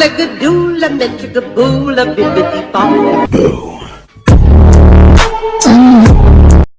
a-la-ga-doo-la, bibbidi-bobbidi.